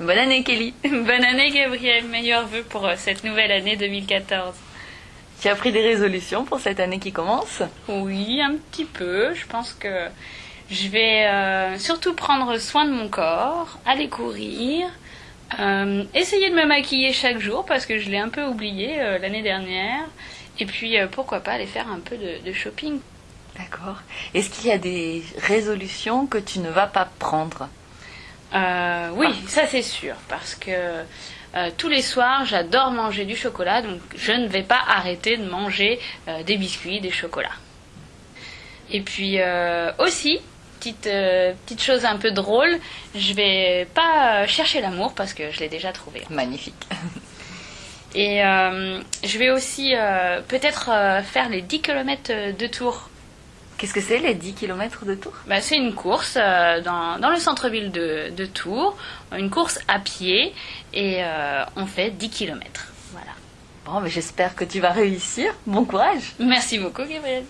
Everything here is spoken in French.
Bonne année Kelly. Bonne année Gabriel, meilleurs vœux pour euh, cette nouvelle année 2014. Tu as pris des résolutions pour cette année qui commence? Oui, un petit peu. Je pense que je vais euh, surtout prendre soin de mon corps, aller courir, euh, essayer de me maquiller chaque jour parce que je l'ai un peu oublié euh, l'année dernière. Et puis pourquoi pas aller faire un peu de, de shopping. D'accord. Est-ce qu'il y a des résolutions que tu ne vas pas prendre? Euh, oui, ça c'est sûr, parce que euh, tous les soirs j'adore manger du chocolat, donc je ne vais pas arrêter de manger euh, des biscuits, des chocolats. Et puis aussi, petite, petite chose un peu drôle, je vais pas chercher l'amour parce que je l'ai déjà trouvé. Magnifique. Et je vais aussi peut-être faire les 10 km de tour. Qu'est-ce que c'est les 10 km de tour Bah, c'est une course euh, dans, dans le centre-ville de, de Tours, une course à pied et euh, on fait 10 km. Voilà. Bon, mais j'espère que tu vas réussir. Bon courage. Merci beaucoup Gabriel.